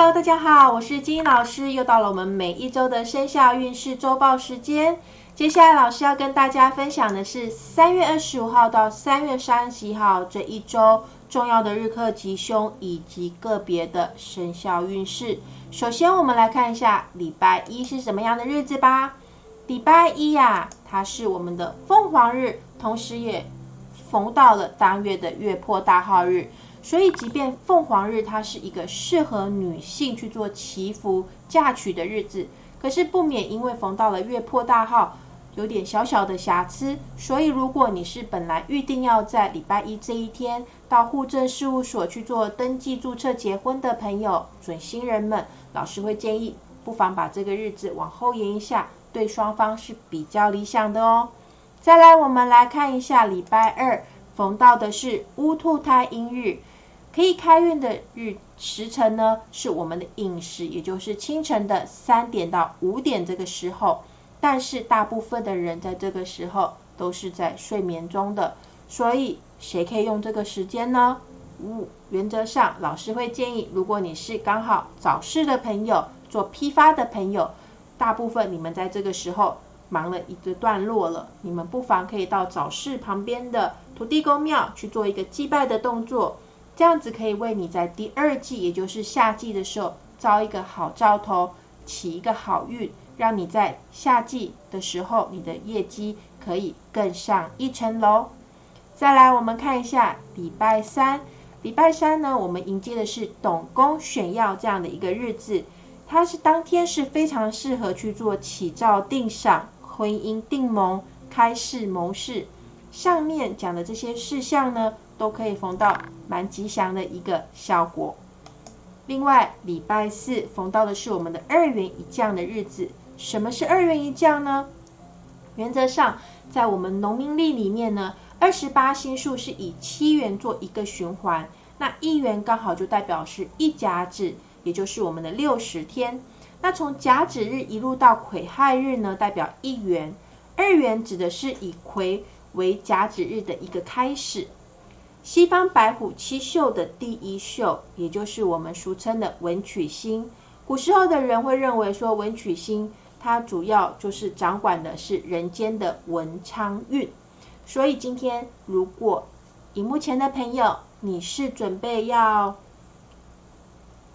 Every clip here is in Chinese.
Hello，大家好，我是金英老师，又到了我们每一周的生肖运势周报时间。接下来老师要跟大家分享的是三月二十五号到三月三十一号这一周重要的日课吉凶以及个别的生肖运势。首先，我们来看一下礼拜一是什么样的日子吧。礼拜一呀，它是我们的凤凰日，同时也逢到了当月的月破大号日。所以，即便凤凰日它是一个适合女性去做祈福嫁娶的日子，可是不免因为逢到了月破大号，有点小小的瑕疵。所以，如果你是本来预定要在礼拜一这一天到户政事务所去做登记注册结婚的朋友，准新人们，老师会建议不妨把这个日子往后延一下，对双方是比较理想的哦。再来，我们来看一下礼拜二逢到的是乌兔胎阴日。可以开运的日时辰呢，是我们的饮食，也就是清晨的三点到五点这个时候。但是大部分的人在这个时候都是在睡眠中的，所以谁可以用这个时间呢？五原则上，老师会建议，如果你是刚好早市的朋友，做批发的朋友，大部分你们在这个时候忙了一个段落了，你们不妨可以到早市旁边的土地公庙去做一个祭拜的动作。这样子可以为你在第二季，也就是夏季的时候，招一个好兆头，起一个好运，让你在夏季的时候，你的业绩可以更上一层楼。再来，我们看一下礼拜三。礼拜三呢，我们迎接的是董公选耀这样的一个日子，它是当天是非常适合去做起照定赏、婚姻定盟、开市谋事。上面讲的这些事项呢。都可以逢到蛮吉祥的一个效果。另外，礼拜四逢到的是我们的二元一降的日子。什么是二元一降呢？原则上，在我们农民历里面呢，二十八星数是以七元做一个循环。那一元刚好就代表是一甲子，也就是我们的六十天。那从甲子日一路到癸亥日呢，代表一元。二元指的是以癸为甲子日的一个开始。西方白虎七宿的第一宿，也就是我们俗称的文曲星。古时候的人会认为说，文曲星它主要就是掌管的是人间的文昌运。所以今天，如果荧幕前的朋友，你是准备要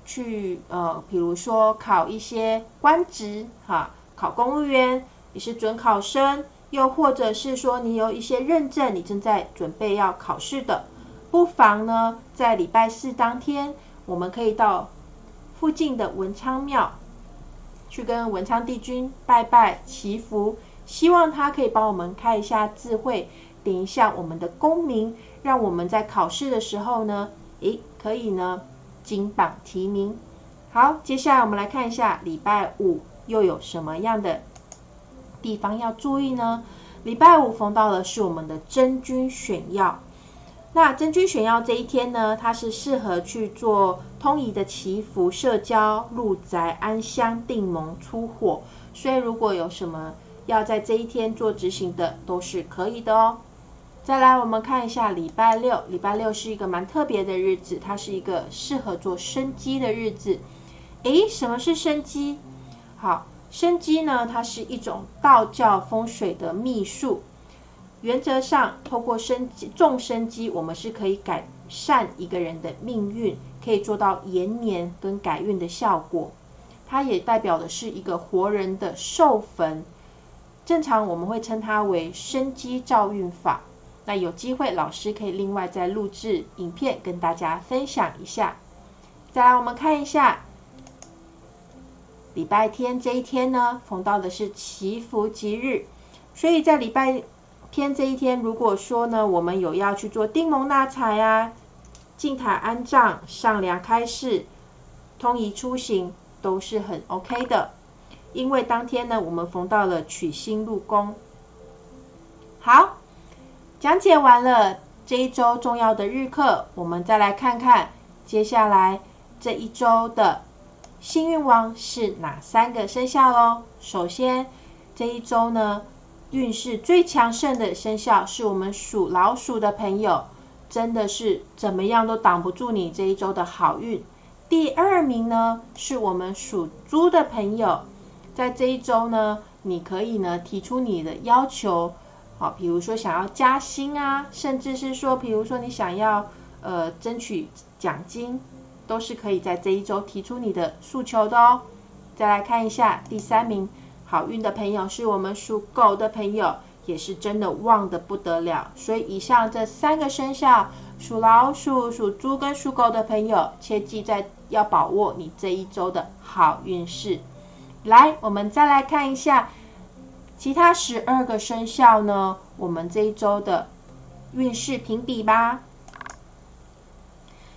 去呃，比如说考一些官职，哈，考公务员，你是准考生，又或者是说你有一些认证，你正在准备要考试的。不妨呢，在礼拜四当天，我们可以到附近的文昌庙去跟文昌帝君拜拜祈福，希望他可以帮我们开一下智慧，点一下我们的功名，让我们在考试的时候呢，诶，可以呢金榜题名。好，接下来我们来看一下礼拜五又有什么样的地方要注意呢？礼拜五逢到的是我们的真君选药。那真君选药这一天呢，它是适合去做通仪的祈福、社交、入宅、安乡、定盟、出火。所以如果有什么要在这一天做执行的，都是可以的哦。再来，我们看一下礼拜六。礼拜六是一个蛮特别的日子，它是一个适合做生机的日子。诶，什么是生机？好，生机呢，它是一种道教风水的秘术。原则上，透过生种生机，我们是可以改善一个人的命运，可以做到延年跟改运的效果。它也代表的是一个活人的授坟，正常我们会称它为生机照运法。那有机会，老师可以另外再录制影片跟大家分享一下。再来，我们看一下礼拜天这一天呢，逢到的是祈福吉日，所以在礼拜。天这一天，如果说呢，我们有要去做丁蒙纳财啊、进塔安葬、上梁开市、通仪出行，都是很 OK 的。因为当天呢，我们逢到了取星入宫。好，讲解完了这一周重要的日课，我们再来看看接下来这一周的幸运王是哪三个生肖喽。首先，这一周呢。运势最强盛的生肖是我们属老鼠的朋友，真的是怎么样都挡不住你这一周的好运。第二名呢是我们属猪的朋友，在这一周呢，你可以呢提出你的要求，好，比如说想要加薪啊，甚至是说，比如说你想要呃争取奖金，都是可以在这一周提出你的诉求的哦。再来看一下第三名好运的朋友是我们属狗的朋友，也是真的旺的不得了。所以以上这三个生肖，属老鼠、属猪跟属狗的朋友，切记在要把握你这一周的好运势。来，我们再来看一下其他十二个生肖呢，我们这一周的运势评比吧。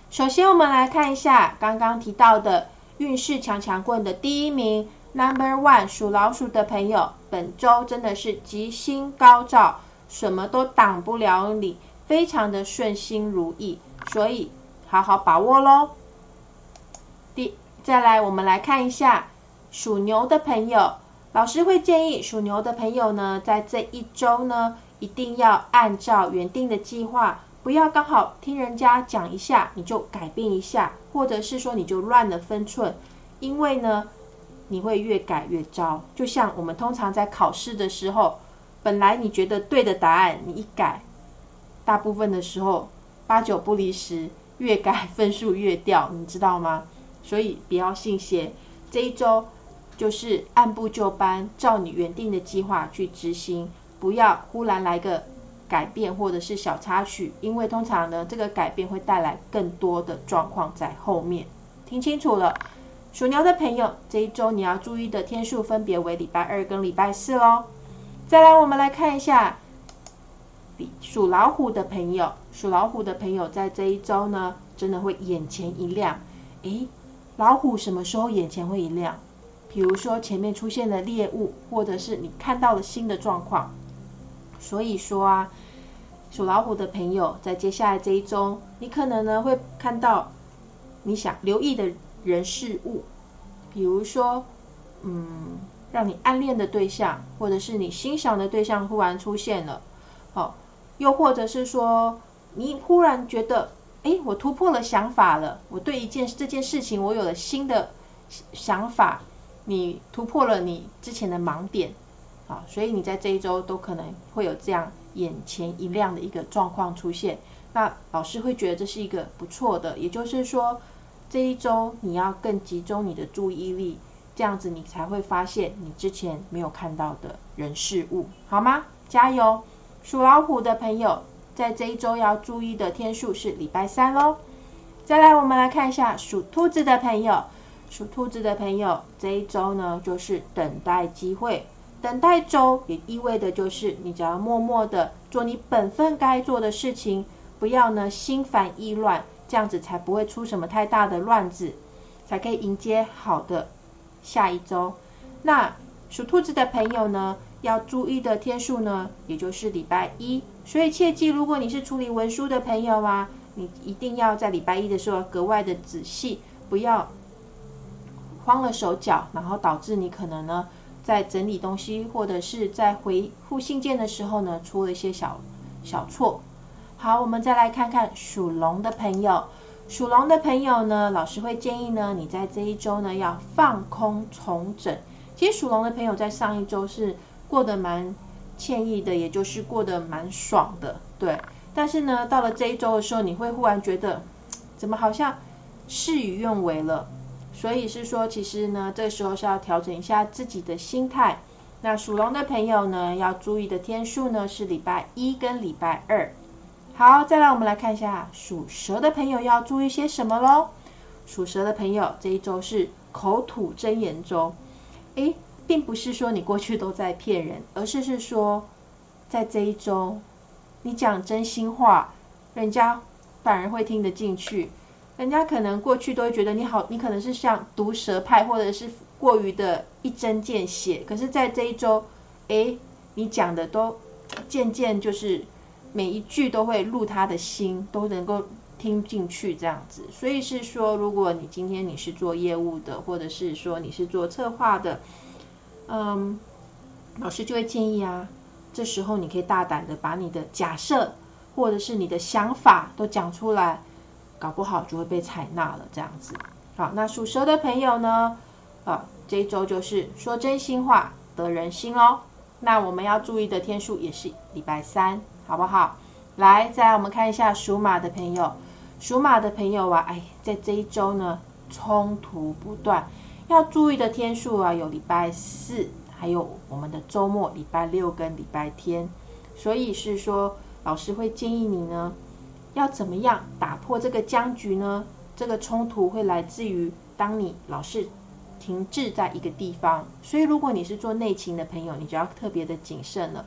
首先，我们来看一下刚刚提到的。运势强强棍的第一名，Number One，属老鼠的朋友，本周真的是吉星高照，什么都挡不了你，非常的顺心如意，所以好好把握喽。第，再来我们来看一下属牛的朋友，老师会建议属牛的朋友呢，在这一周呢，一定要按照原定的计划。不要刚好听人家讲一下，你就改变一下，或者是说你就乱了分寸，因为呢，你会越改越糟。就像我们通常在考试的时候，本来你觉得对的答案，你一改，大部分的时候八九不离十，越改分数越掉，你知道吗？所以不要信邪，这一周就是按部就班，照你原定的计划去执行，不要忽然来个。改变或者是小插曲，因为通常呢，这个改变会带来更多的状况在后面。听清楚了，属牛的朋友，这一周你要注意的天数分别为礼拜二跟礼拜四喽。再来，我们来看一下，属老虎的朋友，属老虎的朋友在这一周呢，真的会眼前一亮。诶，老虎什么时候眼前会一亮？比如说前面出现了猎物，或者是你看到了新的状况。所以说啊，属老虎的朋友，在接下来这一周，你可能呢会看到你想留意的人事物，比如说，嗯，让你暗恋的对象，或者是你欣赏的对象忽然出现了，哦，又或者是说，你忽然觉得，哎，我突破了想法了，我对一件这件事情，我有了新的想法，你突破了你之前的盲点。啊，所以你在这一周都可能会有这样眼前一亮的一个状况出现，那老师会觉得这是一个不错的，也就是说这一周你要更集中你的注意力，这样子你才会发现你之前没有看到的人事物，好吗？加油！属老虎的朋友在这一周要注意的天数是礼拜三喽。再来，我们来看一下属兔子的朋友，属兔子的朋友这一周呢就是等待机会。等待周也意味着就是，你只要默默的做你本分该做的事情，不要呢心烦意乱，这样子才不会出什么太大的乱子，才可以迎接好的下一周。那属兔子的朋友呢，要注意的天数呢，也就是礼拜一。所以切记，如果你是处理文书的朋友啊，你一定要在礼拜一的时候格外的仔细，不要慌了手脚，然后导致你可能呢。在整理东西或者是在回复信件的时候呢，出了一些小小错。好，我们再来看看属龙的朋友。属龙的朋友呢，老师会建议呢，你在这一周呢要放空重整。其实属龙的朋友在上一周是过得蛮惬意的，也就是过得蛮爽的，对。但是呢，到了这一周的时候，你会忽然觉得，怎么好像事与愿违了。所以是说，其实呢，这时候是要调整一下自己的心态。那属龙的朋友呢，要注意的天数呢是礼拜一跟礼拜二。好，再来我们来看一下属蛇的朋友要注意些什么喽。属蛇的朋友这一周是口吐真言周。诶，并不是说你过去都在骗人，而是是说，在这一周你讲真心话，人家反而会听得进去。人家可能过去都会觉得你好，你可能是像毒舌派，或者是过于的一针见血。可是，在这一周，哎，你讲的都渐渐就是每一句都会入他的心，都能够听进去这样子。所以是说，如果你今天你是做业务的，或者是说你是做策划的，嗯，老师就会建议啊，这时候你可以大胆的把你的假设或者是你的想法都讲出来。搞不好就会被采纳了，这样子。好，那属蛇的朋友呢？啊，这一周就是说真心话得人心哦。那我们要注意的天数也是礼拜三，好不好？来，再来我们看一下属马的朋友。属马的朋友啊，哎，在这一周呢，冲突不断，要注意的天数啊，有礼拜四，还有我们的周末礼拜六跟礼拜天。所以是说，老师会建议你呢，要怎么样打破这个僵局呢？这个冲突会来自于当你老是停滞在一个地方，所以如果你是做内勤的朋友，你就要特别的谨慎了。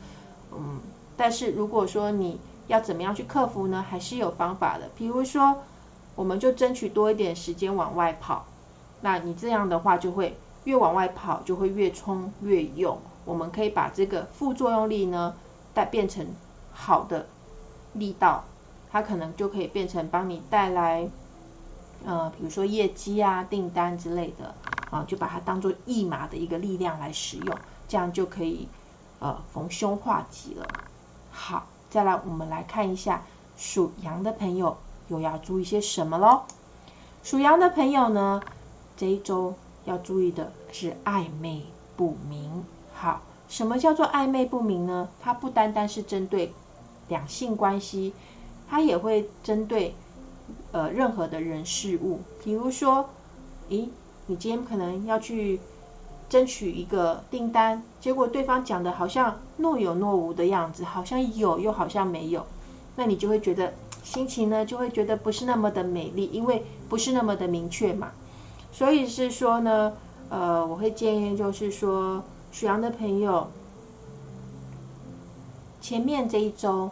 嗯，但是如果说你要怎么样去克服呢？还是有方法的。比如说，我们就争取多一点时间往外跑，那你这样的话就会越往外跑就会越冲越用。我们可以把这个副作用力呢带变成好的力道，它可能就可以变成帮你带来。呃，比如说业绩啊、订单之类的，啊，就把它当做驿马的一个力量来使用，这样就可以呃逢凶化吉了。好，再来我们来看一下属羊的朋友又要注意些什么喽？属羊的朋友呢，这一周要注意的是暧昧不明。好，什么叫做暧昧不明呢？它不单单是针对两性关系，它也会针对。呃，任何的人事物，比如说，咦，你今天可能要去争取一个订单，结果对方讲的好像若有若无的样子，好像有又好像没有，那你就会觉得心情呢就会觉得不是那么的美丽，因为不是那么的明确嘛。所以是说呢，呃，我会建议就是说，属羊的朋友，前面这一周，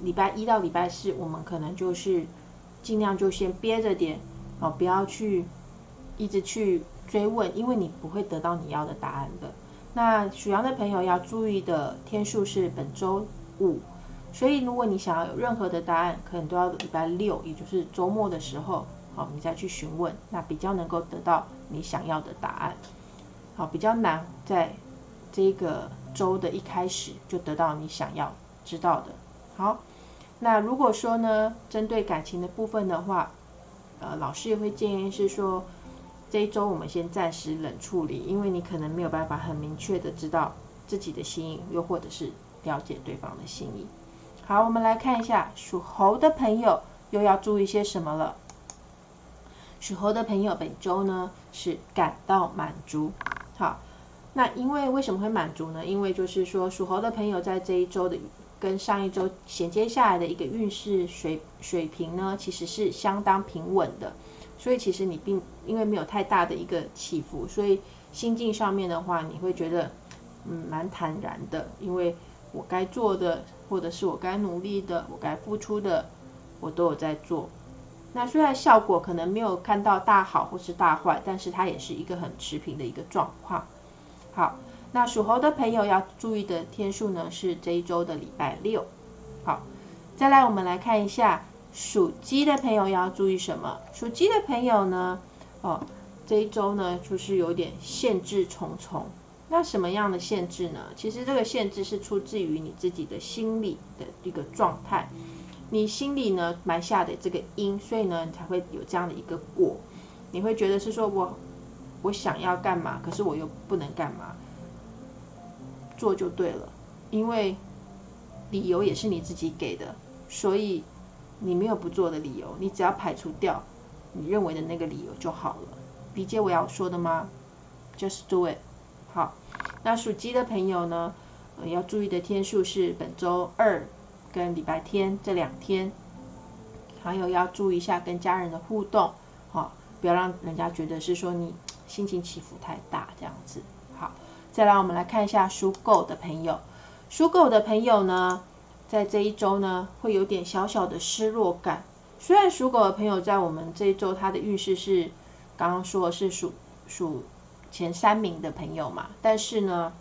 礼拜一到礼拜四，我们可能就是。尽量就先憋着点哦，不要去一直去追问，因为你不会得到你要的答案的。那属羊的朋友要注意的天数是本周五，所以如果你想要有任何的答案，可能都要礼拜六，也就是周末的时候，好，你再去询问，那比较能够得到你想要的答案。好，比较难在这个周的一开始就得到你想要知道的。好。那如果说呢，针对感情的部分的话，呃，老师也会建议是说，这一周我们先暂时冷处理，因为你可能没有办法很明确的知道自己的心意，又或者是了解对方的心意。好，我们来看一下属猴的朋友又要注意些什么了。属猴的朋友本周呢是感到满足。好，那因为为什么会满足呢？因为就是说属猴的朋友在这一周的。跟上一周衔接下来的一个运势水水平呢，其实是相当平稳的，所以其实你并因为没有太大的一个起伏，所以心境上面的话，你会觉得嗯蛮坦然的，因为我该做的或者是我该努力的，我该付出的，我都有在做。那虽然效果可能没有看到大好或是大坏，但是它也是一个很持平的一个状况。好。那属猴的朋友要注意的天数呢，是这一周的礼拜六。好，再来我们来看一下属鸡的朋友要注意什么。属鸡的朋友呢，哦，这一周呢就是有点限制重重。那什么样的限制呢？其实这个限制是出自于你自己的心理的一个状态，你心里呢埋下的这个因，所以呢你才会有这样的一个果。你会觉得是说我我想要干嘛，可是我又不能干嘛。做就对了，因为理由也是你自己给的，所以你没有不做的理由，你只要排除掉你认为的那个理由就好了。理解我要说的吗？Just do it。好，那属鸡的朋友呢，要注意的天数是本周二跟礼拜天这两天，还有要注意一下跟家人的互动，好，不要让人家觉得是说你心情起伏太大这样子。好。再来，我们来看一下属狗的朋友。属狗的朋友呢，在这一周呢，会有点小小的失落感。虽然属狗的朋友在我们这一周他的运势是刚刚说的是属属前三名的朋友嘛，但是呢，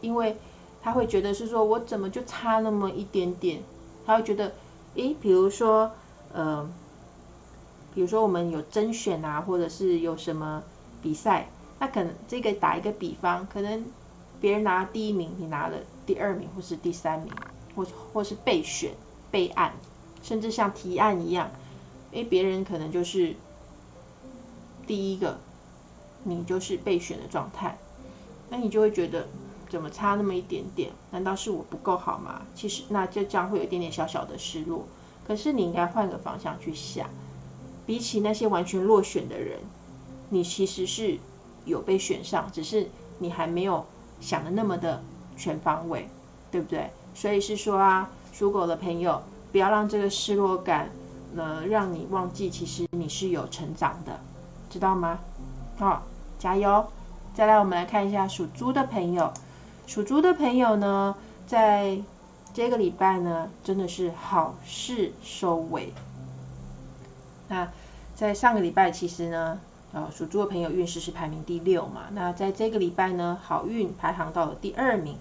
因为他会觉得是说我怎么就差那么一点点，他会觉得，诶，比如说，呃，比如说我们有甄选啊，或者是有什么比赛，那可能这个打一个比方，可能。别人拿第一名，你拿了第二名或是第三名，或或是备选备案，甚至像提案一样，诶，别人可能就是第一个，你就是备选的状态，那你就会觉得怎么差那么一点点？难道是我不够好吗？其实那就将会有一点点小小的失落。可是你应该换个方向去想，比起那些完全落选的人，你其实是有被选上，只是你还没有想的那么的全方位，对不对？所以是说啊，属狗的朋友，不要让这个失落感。呢，让你忘记其实你是有成长的，知道吗？好，加油！再来，我们来看一下属猪的朋友。属猪的朋友呢，在这个礼拜呢，真的是好事收尾。那在上个礼拜，其实呢，呃，属猪的朋友运势是排名第六嘛。那在这个礼拜呢，好运排行到了第二名。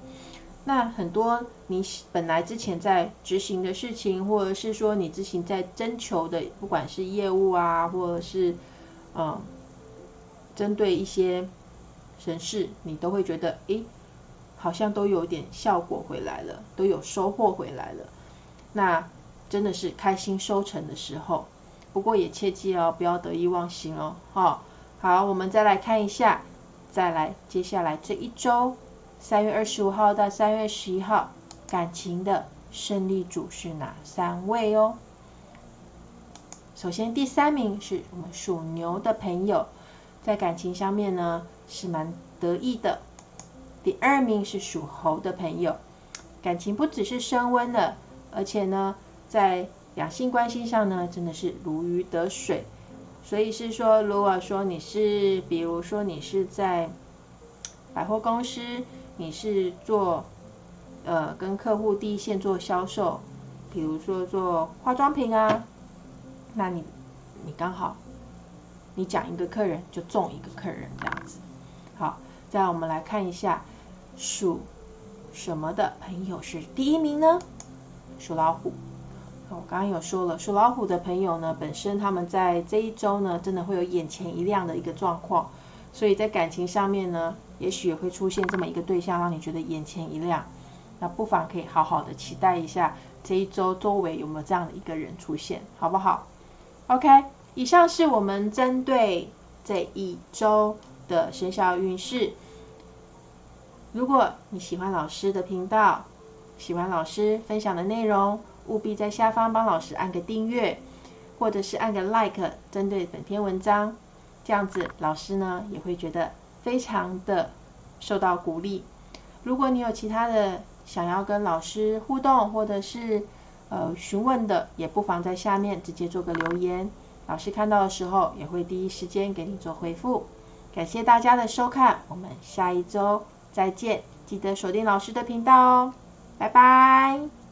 那很多你本来之前在执行的事情，或者是说你之前在征求的，不管是业务啊，或者是嗯，针对一些人事，你都会觉得，诶，好像都有点效果回来了，都有收获回来了。那真的是开心收成的时候。不过也切记哦，不要得意忘形哦。好，好，我们再来看一下，再来接下来这一周。三月二十五号到三月十一号，感情的胜利组是哪三位哦？首先，第三名是我们属牛的朋友，在感情上面呢是蛮得意的。第二名是属猴的朋友，感情不只是升温了，而且呢，在两性关系上呢，真的是如鱼得水。所以是说，如果说你是，比如说你是在百货公司。你是做呃跟客户第一线做销售，比如说做化妆品啊，那你你刚好你讲一个客人就中一个客人这样子。好，再我们来看一下属什么的朋友是第一名呢？属老虎。我刚刚有说了，属老虎的朋友呢，本身他们在这一周呢，真的会有眼前一亮的一个状况，所以在感情上面呢。也许也会出现这么一个对象，让你觉得眼前一亮。那不妨可以好好的期待一下这一周周围有没有这样的一个人出现，好不好？OK，以上是我们针对这一周的生肖运势。如果你喜欢老师的频道，喜欢老师分享的内容，务必在下方帮老师按个订阅，或者是按个 Like，针对本篇文章，这样子老师呢也会觉得。非常的受到鼓励。如果你有其他的想要跟老师互动或者是呃询问的，也不妨在下面直接做个留言，老师看到的时候也会第一时间给你做回复。感谢大家的收看，我们下一周再见，记得锁定老师的频道哦，拜拜。